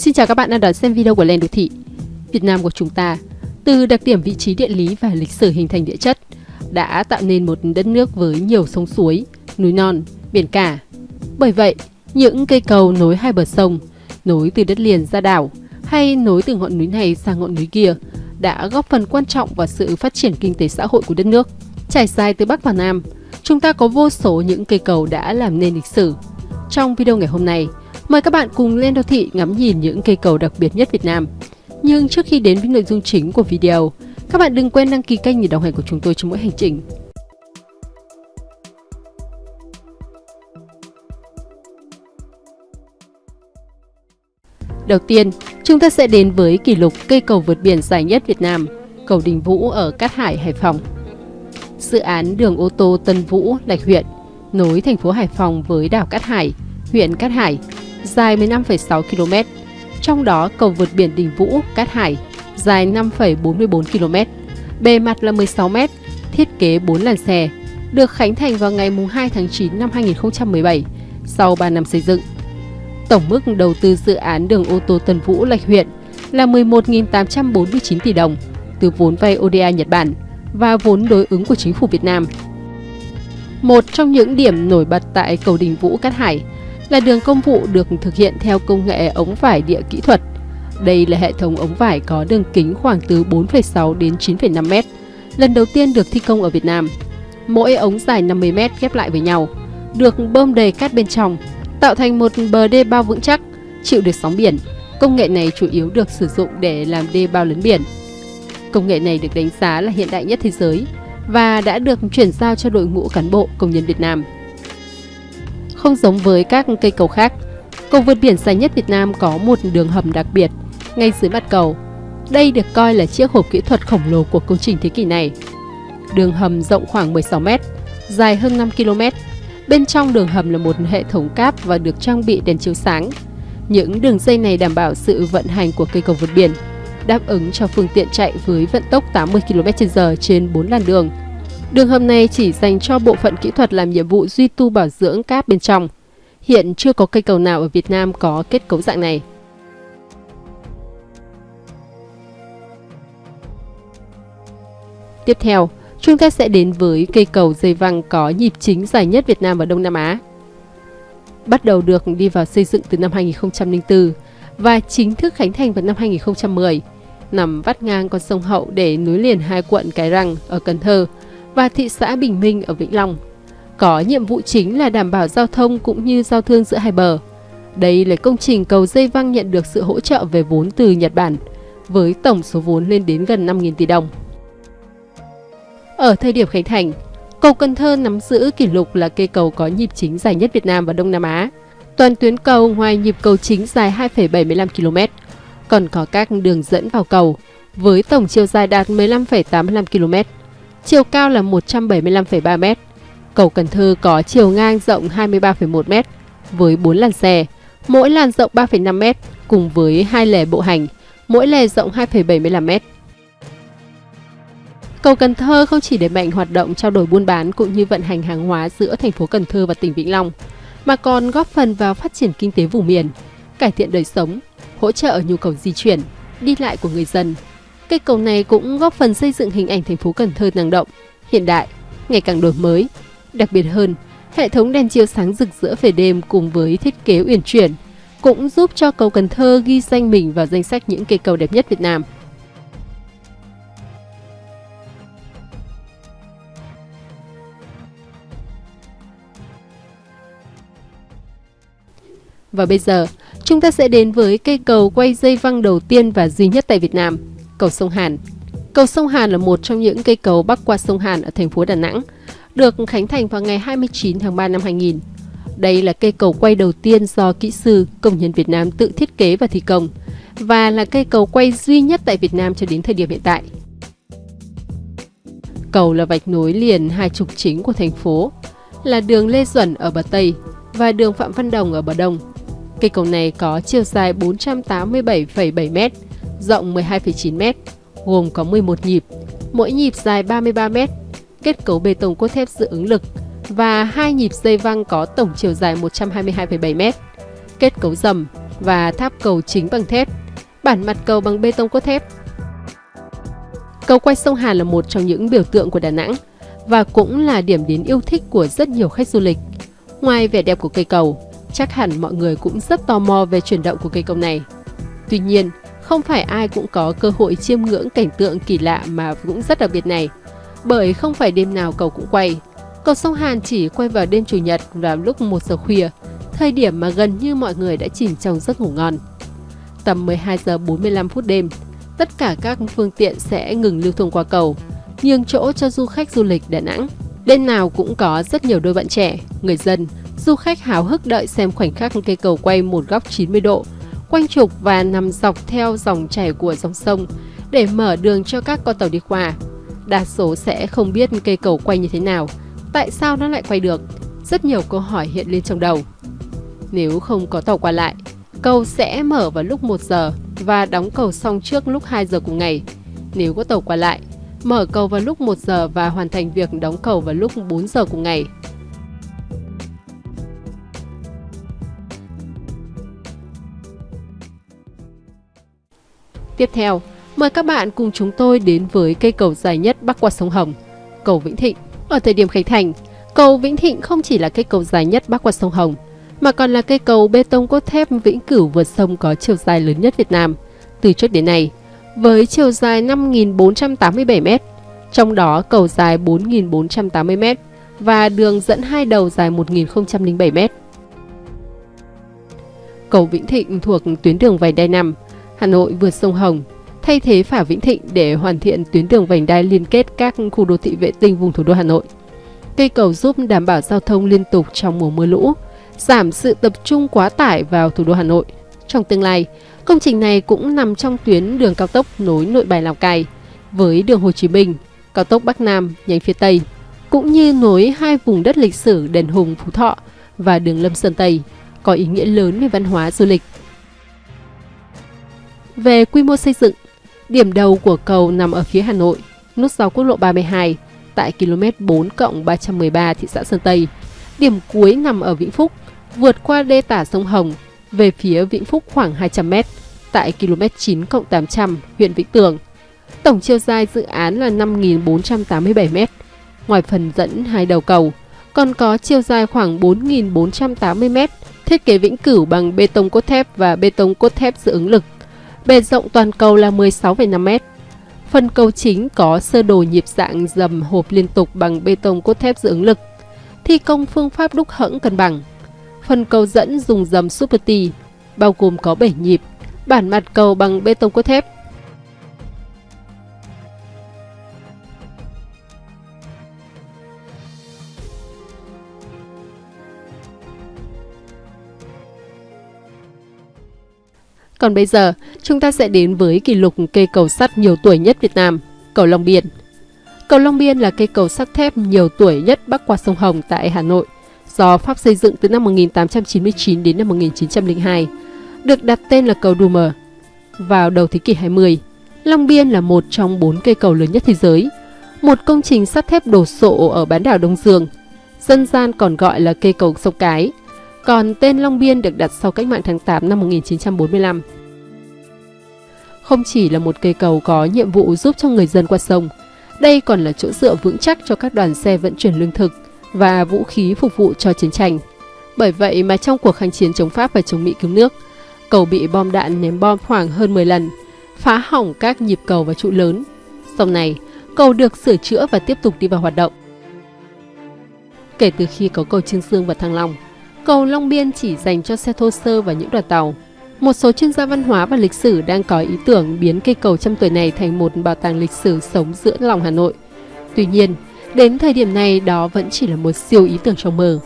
Xin chào các bạn đang đón xem video của Lên Đô Thị. Việt Nam của chúng ta, từ đặc điểm vị trí địa lý và lịch sử hình thành địa chất, đã tạo nên một đất nước với nhiều sông suối, núi non, biển cả. Bởi vậy, những cây cầu nối hai bờ sông, nối từ đất liền ra đảo hay nối từ ngọn núi này sang ngọn núi kia đã góp phần quan trọng vào sự phát triển kinh tế xã hội của đất nước. Trải dài từ Bắc vào Nam, chúng ta có vô số những cây cầu đã làm nên lịch sử. Trong video ngày hôm nay, mời các bạn cùng lên đô thị ngắm nhìn những cây cầu đặc biệt nhất Việt Nam. Nhưng trước khi đến với nội dung chính của video, các bạn đừng quên đăng ký kênh để đồng hành của chúng tôi trong mỗi hành trình. Đầu tiên, chúng ta sẽ đến với kỷ lục cây cầu vượt biển dài nhất Việt Nam, cầu Đình Vũ ở Cát Hải, Hải Phòng. Dự án đường ô tô Tân Vũ, Lạch huyện, nối thành phố Hải Phòng với đảo Cát Hải, huyện Cát Hải, dài 15,6 km. Trong đó cầu vượt biển Đình Vũ, Cát Hải, dài 5,44 km, bề mặt là 16 m, thiết kế 4 làn xe, được khánh thành vào ngày 2 tháng 9 năm 2017, sau 3 năm xây dựng. Tổng mức đầu tư dự án đường ô tô Tân Vũ Lạch huyện là 11.849 tỷ đồng từ vốn vay ODA Nhật Bản và vốn đối ứng của chính phủ Việt Nam. Một trong những điểm nổi bật tại cầu Đình Vũ Cát Hải là đường công vụ được thực hiện theo công nghệ ống vải địa kỹ thuật. Đây là hệ thống ống vải có đường kính khoảng từ 4,6 đến 9,5 m, lần đầu tiên được thi công ở Việt Nam. Mỗi ống dài 50 m ghép lại với nhau, được bơm đầy cát bên trong tạo thành một bờ đê bao vững chắc, chịu được sóng biển. Công nghệ này chủ yếu được sử dụng để làm đê bao lấn biển. Công nghệ này được đánh giá là hiện đại nhất thế giới và đã được chuyển giao cho đội ngũ cán bộ công nhân Việt Nam. Không giống với các cây cầu khác, cầu vượt biển dài nhất Việt Nam có một đường hầm đặc biệt ngay dưới mặt cầu. Đây được coi là chiếc hộp kỹ thuật khổng lồ của công trình thế kỷ này. Đường hầm rộng khoảng 16 m, dài hơn 5 km Bên trong đường hầm là một hệ thống cáp và được trang bị đèn chiếu sáng. Những đường dây này đảm bảo sự vận hành của cây cầu vượt biển, đáp ứng cho phương tiện chạy với vận tốc 80 km/h trên 4 làn đường. Đường hầm này chỉ dành cho bộ phận kỹ thuật làm nhiệm vụ duy tu bảo dưỡng cáp bên trong. Hiện chưa có cây cầu nào ở Việt Nam có kết cấu dạng này. Tiếp theo, Chúng ta sẽ đến với cây cầu dây văng có nhịp chính dài nhất Việt Nam và Đông Nam Á. Bắt đầu được đi vào xây dựng từ năm 2004 và chính thức khánh thành vào năm 2010, nằm vắt ngang con sông Hậu để nối liền hai quận Cái Răng ở Cần Thơ và thị xã Bình Minh ở Vĩnh Long. Có nhiệm vụ chính là đảm bảo giao thông cũng như giao thương giữa hai bờ. Đây là công trình cầu dây văng nhận được sự hỗ trợ về vốn từ Nhật Bản, với tổng số vốn lên đến gần 5.000 tỷ đồng. Ở thời điểm khánh thành, cầu Cần Thơ nắm giữ kỷ lục là cây cầu có nhịp chính dài nhất Việt Nam và Đông Nam Á. Toàn tuyến cầu ngoài nhịp cầu chính dài 2,75 km, còn có các đường dẫn vào cầu với tổng chiều dài đạt 15,85 km, chiều cao là 175,3 m. Cầu Cần Thơ có chiều ngang rộng 23,1 m với 4 làn xe, mỗi làn rộng 3,5 m cùng với hai lề bộ hành, mỗi lề rộng 2,75 m. Cầu Cần Thơ không chỉ đẩy mạnh hoạt động trao đổi buôn bán cũng như vận hành hàng hóa giữa thành phố Cần Thơ và tỉnh Vĩnh Long, mà còn góp phần vào phát triển kinh tế vùng miền, cải thiện đời sống, hỗ trợ nhu cầu di chuyển, đi lại của người dân. Cây cầu này cũng góp phần xây dựng hình ảnh thành phố Cần Thơ năng động, hiện đại, ngày càng đổi mới. Đặc biệt hơn, hệ thống đèn chiếu sáng rực rỡ về đêm cùng với thiết kế uyển chuyển cũng giúp cho cầu Cần Thơ ghi danh mình vào danh sách những cây cầu đẹp nhất Việt Nam. Và bây giờ, chúng ta sẽ đến với cây cầu quay dây văng đầu tiên và duy nhất tại Việt Nam, cầu sông Hàn. Cầu sông Hàn là một trong những cây cầu bắc qua sông Hàn ở thành phố Đà Nẵng, được khánh thành vào ngày 29 tháng 3 năm 2000. Đây là cây cầu quay đầu tiên do kỹ sư, công nhân Việt Nam tự thiết kế và thi công, và là cây cầu quay duy nhất tại Việt Nam cho đến thời điểm hiện tại. Cầu là vạch nối liền hai trục chính của thành phố, là đường Lê Duẩn ở bờ Tây và đường Phạm Văn Đồng ở bờ Đông. Cây cầu này có chiều dài 487,7 mét rộng 12,9 m, gồm có 11 nhịp, mỗi nhịp dài 33 m, kết cấu bê tông cốt thép dự ứng lực và hai nhịp dây văng có tổng chiều dài 122,7 m, kết cấu dầm, và tháp cầu chính bằng thép, bản mặt cầu bằng bê tông cốt thép. Cầu quay sông Hàn là một trong những biểu tượng của Đà Nẵng và cũng là điểm đến yêu thích của rất nhiều khách du lịch. Ngoài vẻ đẹp của cây cầu, chắc hẳn mọi người cũng rất tò mò về chuyển động của cây cầu này. Tuy nhiên, không phải ai cũng có cơ hội chiêm ngưỡng cảnh tượng kỳ lạ mà cũng rất đặc biệt này. Bởi không phải đêm nào cầu cũng quay. Cầu sông Hàn chỉ quay vào đêm Chủ nhật vào lúc 1 giờ khuya, thời điểm mà gần như mọi người đã chìm trong giấc ngủ ngon. Tầm 12 giờ 45 phút đêm, tất cả các phương tiện sẽ ngừng lưu thông qua cầu, nhường chỗ cho du khách du lịch Đà Nẵng. Đêm nào cũng có rất nhiều đôi bạn trẻ, người dân, du khách háo hức đợi xem khoảnh khắc cây cầu quay một góc 90 độ, quanh trục và nằm dọc theo dòng chảy của dòng sông để mở đường cho các con tàu đi qua. Đa số sẽ không biết cây cầu quay như thế nào, tại sao nó lại quay được. Rất nhiều câu hỏi hiện lên trong đầu. Nếu không có tàu qua lại, cầu sẽ mở vào lúc 1 giờ và đóng cầu xong trước lúc 2 giờ cùng ngày. Nếu có tàu qua lại, mở cầu vào lúc 1 giờ và hoàn thành việc đóng cầu vào lúc 4 giờ cùng ngày. Tiếp theo, mời các bạn cùng chúng tôi đến với cây cầu dài nhất bắc qua sông Hồng, cầu Vĩnh Thịnh. Ở thời điểm khánh thành, cầu Vĩnh Thịnh không chỉ là cây cầu dài nhất bắc qua sông Hồng, mà còn là cây cầu bê tông cốt thép vĩnh cửu vượt sông có chiều dài lớn nhất Việt Nam từ trước đến nay, với chiều dài 5.487m, trong đó cầu dài 4.480m và đường dẫn hai đầu dài 1.007m. Cầu Vĩnh Thịnh thuộc tuyến đường vành đai 5, Hà Nội vượt sông Hồng, thay thế phả Vĩnh Thịnh để hoàn thiện tuyến đường vành đai liên kết các khu đô thị vệ tinh vùng thủ đô Hà Nội. Cây cầu giúp đảm bảo giao thông liên tục trong mùa mưa lũ, giảm sự tập trung quá tải vào thủ đô Hà Nội. Trong tương lai, công trình này cũng nằm trong tuyến đường cao tốc nối nội bài Lào Cai với đường Hồ Chí Minh, cao tốc Bắc Nam nhánh phía Tây, cũng như nối hai vùng đất lịch sử Đền Hùng Phú Thọ và đường Lâm Sơn Tây, có ý nghĩa lớn về văn hóa du lịch. Về quy mô xây dựng, điểm đầu của cầu nằm ở phía Hà Nội, nút giao quốc lộ 32 tại km 4 313 thị xã Sơn Tây. Điểm cuối nằm ở Vĩnh Phúc, vượt qua đê tả sông Hồng về phía Vĩnh Phúc khoảng 200 m tại km 9 800 huyện Vĩnh Tường. Tổng chiều dài dự án là 5.487 m. Ngoài phần dẫn hai đầu cầu, còn có chiều dài khoảng 4.480 m, thiết kế vĩnh cửu bằng bê tông cốt thép và bê tông cốt thép dự ứng lực. Bề rộng toàn cầu là 16,5 m. Phần cầu chính có sơ đồ nhịp dạng dầm hộp liên tục bằng bê tông cốt thép dưỡng ứng lực. Thi công phương pháp đúc hẫng cân bằng. Phần cầu dẫn dùng dầm Super T, bao gồm có 7 nhịp, bản mặt cầu bằng bê tông cốt thép. Còn bây giờ, chúng ta sẽ đến với kỷ lục cây cầu sắt nhiều tuổi nhất Việt Nam, cầu Long Biên. Cầu Long Biên là cây cầu sắt thép nhiều tuổi nhất bắc qua sông Hồng tại Hà Nội, do Pháp xây dựng từ năm 1899 đến năm 1902, được đặt tên là cầu Dumer. Vào đầu thế kỷ 20, Long Biên là một trong bốn cây cầu lớn nhất thế giới, một công trình sắt thép đổ sộ ở bán đảo Đông Dương, dân gian còn gọi là cây cầu sông Cái, còn tên Long Biên được đặt sau cách mạng tháng 8 năm 1945. Không chỉ là một cây cầu có nhiệm vụ giúp cho người dân qua sông, đây còn là chỗ dựa vững chắc cho các đoàn xe vận chuyển lương thực và vũ khí phục vụ cho chiến tranh. Bởi vậy mà trong cuộc kháng chiến chống Pháp và chống Mỹ cứu nước, cầu bị bom đạn ném bom khoảng hơn 10 lần, phá hỏng các nhịp cầu và trụ lớn. Sau này, cầu được sửa chữa và tiếp tục đi vào hoạt động. Kể từ khi có cầu Trương Dương và Thăng Long, cầu Long Biên chỉ dành cho xe thô sơ và những đoàn tàu. Một số chuyên gia văn hóa và lịch sử đang có ý tưởng biến cây cầu trăm tuổi này thành một bảo tàng lịch sử sống giữa lòng Hà Nội. Tuy nhiên, đến thời điểm này đó vẫn chỉ là một siêu ý tưởng trong mơ.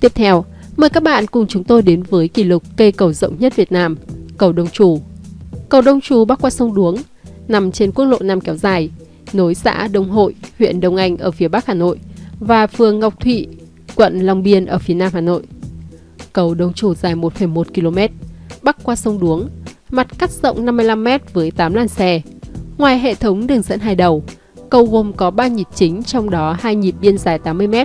Tiếp theo, mời các bạn cùng chúng tôi đến với kỷ lục cây cầu rộng nhất Việt Nam, cầu Đông Trù. Cầu Đông Trù bắc qua sông Đuống, nằm trên quốc lộ 5 kéo dài, nối xã Đông Hội, huyện Đông Anh ở phía Bắc Hà Nội và phường Ngọc Thụy, quận Long Biên ở phía Nam Hà Nội. Cầu Đông Trù dài 1,1 km, bắc qua sông Đuống, mặt cắt rộng 55m với 8 làn xe. Ngoài hệ thống đường dẫn hai đầu, cầu gồm có 3 nhịp chính trong đó hai nhịp biên dài 80m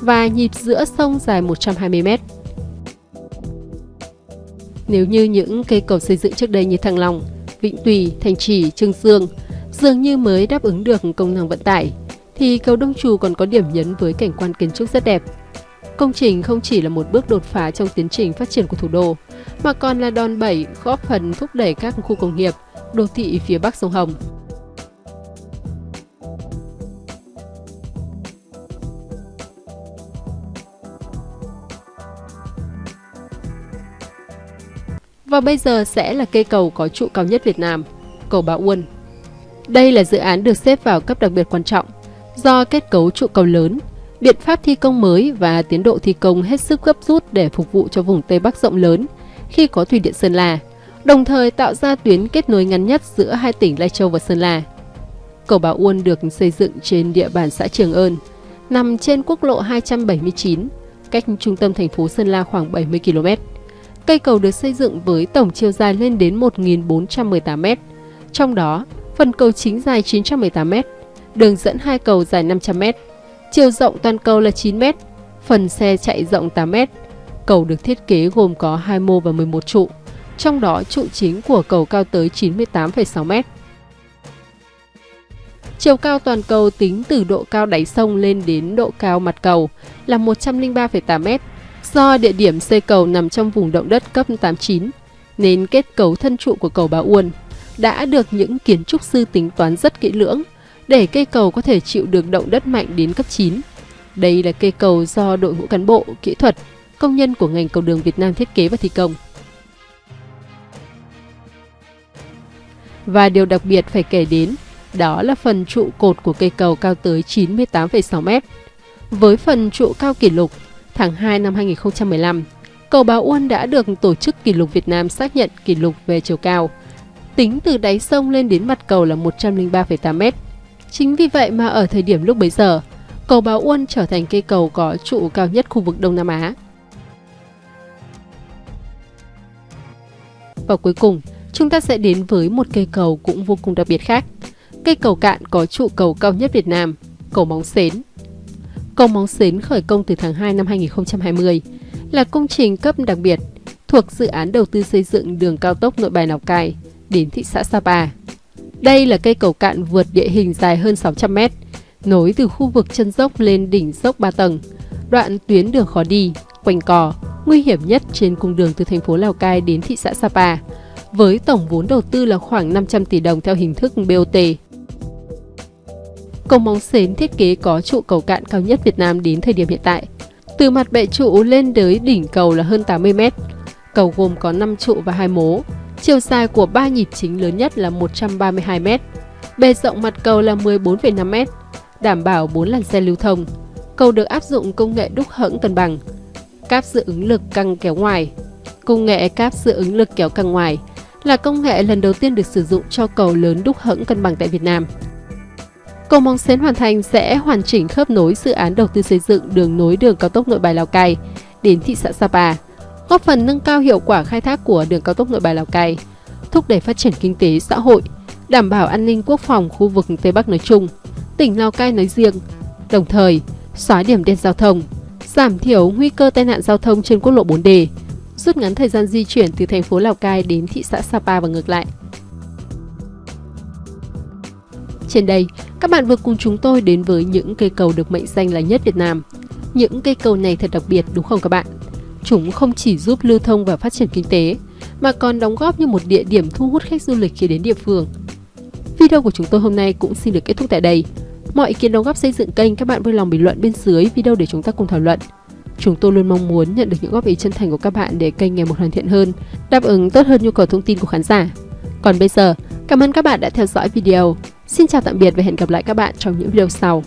và nhịp giữa sông dài 120m. Nếu như những cây cầu xây dựng trước đây như Thăng Long, Vĩnh Tùy, Thành Trì, Trương Dương dường như mới đáp ứng được công năng vận tải, thì cầu Đông Trù còn có điểm nhấn với cảnh quan kiến trúc rất đẹp. Công trình không chỉ là một bước đột phá trong tiến trình phát triển của thủ đô, mà còn là đòn bẩy góp phần thúc đẩy các khu công nghiệp, đô thị phía bắc sông Hồng. Và bây giờ sẽ là cây cầu có trụ cao nhất Việt Nam, cầu Bà Uôn. Đây là dự án được xếp vào cấp đặc biệt quan trọng do kết cấu trụ cầu lớn, biện pháp thi công mới và tiến độ thi công hết sức gấp rút để phục vụ cho vùng Tây Bắc rộng lớn khi có thủy điện Sơn La, đồng thời tạo ra tuyến kết nối ngắn nhất giữa hai tỉnh Lai Châu và Sơn La. Cầu Bà Uôn được xây dựng trên địa bàn xã Trường Ơn, nằm trên quốc lộ 279, cách trung tâm thành phố Sơn La khoảng 70 km. Cây cầu được xây dựng với tổng chiều dài lên đến 1.418 m, trong đó phần cầu chính dài 918 m, đường dẫn hai cầu dài 500 m, chiều rộng toàn cầu là 9 m, phần xe chạy rộng 8 m. Cầu được thiết kế gồm có 2 mô và 11 trụ, trong đó trụ chính của cầu cao tới 98,6 m. Chiều cao toàn cầu tính từ độ cao đáy sông lên đến độ cao mặt cầu là 103,8 m, Do địa điểm xây cầu nằm trong vùng động đất cấp 89, nên kết cấu thân trụ của cầu Bà Uôn đã được những kiến trúc sư tính toán rất kỹ lưỡng để cây cầu có thể chịu được động đất mạnh đến cấp 9. Đây là cây cầu do đội ngũ cán bộ, kỹ thuật, công nhân của ngành cầu đường Việt Nam thiết kế và thi công. Và điều đặc biệt phải kể đến đó là phần trụ cột của cây cầu cao tới 98,6 m. Với phần trụ cao kỷ lục tháng 2 năm 2015, cầu Báo Uôn đã được Tổ chức Kỷ lục Việt Nam xác nhận kỷ lục về chiều cao. Tính từ đáy sông lên đến mặt cầu là 103,8 m. Chính vì vậy mà ở thời điểm lúc bấy giờ, cầu Báo Uôn trở thành cây cầu có trụ cao nhất khu vực Đông Nam Á. Và cuối cùng, chúng ta sẽ đến với một cây cầu cũng vô cùng đặc biệt khác. Cây cầu cạn có trụ cầu cao nhất Việt Nam, cầu Móng Xến. Cầu Móng Xến khởi công từ tháng 2 năm 2020, là công trình cấp đặc biệt thuộc dự án đầu tư xây dựng đường cao tốc nội bài Lào Cai đến thị xã Sapa. Đây là cây cầu cạn vượt địa hình dài hơn 600 mét, nối từ khu vực chân dốc lên đỉnh dốc 3 tầng, đoạn tuyến đường khó đi, quanh cò, nguy hiểm nhất trên cung đường từ thành phố Lào Cai đến thị xã Sapa, với tổng vốn đầu tư là khoảng 500 tỷ đồng theo hình thức BOT. Cầu móng xến thiết kế có trụ cầu cạn cao nhất Việt Nam đến thời điểm hiện tại. Từ mặt bệ trụ lên tới đỉnh cầu là hơn 80 m. Cầu gồm có 5 trụ và 2 mố. Chiều dài của ba nhịp chính lớn nhất là 132 m. Bề rộng mặt cầu là 14,5 m, đảm bảo 4 làn xe lưu thông. Cầu được áp dụng công nghệ đúc hẫng cân bằng, cáp dự ứng lực căng kéo ngoài. Công nghệ cáp dự ứng lực kéo căng ngoài là công nghệ lần đầu tiên được sử dụng cho cầu lớn đúc hẫng cân bằng tại Việt Nam. Cầu Móng xén hoàn thành sẽ hoàn chỉnh khớp nối dự án đầu tư xây dựng đường nối đường cao tốc Nội Bài Lào Cai đến thị xã Sapa, góp phần nâng cao hiệu quả khai thác của đường cao tốc Nội Bài Lào Cai, thúc đẩy phát triển kinh tế xã hội, đảm bảo an ninh quốc phòng khu vực Tây Bắc nói chung, tỉnh Lào Cai nói riêng, đồng thời xóa điểm đen giao thông, giảm thiểu nguy cơ tai nạn giao thông trên quốc lộ 4D, rút ngắn thời gian di chuyển từ thành phố Lào Cai đến thị xã Sapa và ngược lại. Trên đây, các bạn vừa cùng chúng tôi đến với những cây cầu được mệnh danh là nhất Việt Nam. Những cây cầu này thật đặc biệt đúng không các bạn? Chúng không chỉ giúp lưu thông và phát triển kinh tế, mà còn đóng góp như một địa điểm thu hút khách du lịch khi đến địa phương. Video của chúng tôi hôm nay cũng xin được kết thúc tại đây. Mọi ý kiến đóng góp xây dựng kênh các bạn vui lòng bình luận bên dưới video để chúng ta cùng thảo luận. Chúng tôi luôn mong muốn nhận được những góp ý chân thành của các bạn để kênh ngày một hoàn thiện hơn, đáp ứng tốt hơn nhu cầu thông tin của khán giả. Còn bây giờ, cảm ơn các bạn đã theo dõi video. Xin chào tạm biệt và hẹn gặp lại các bạn trong những video sau.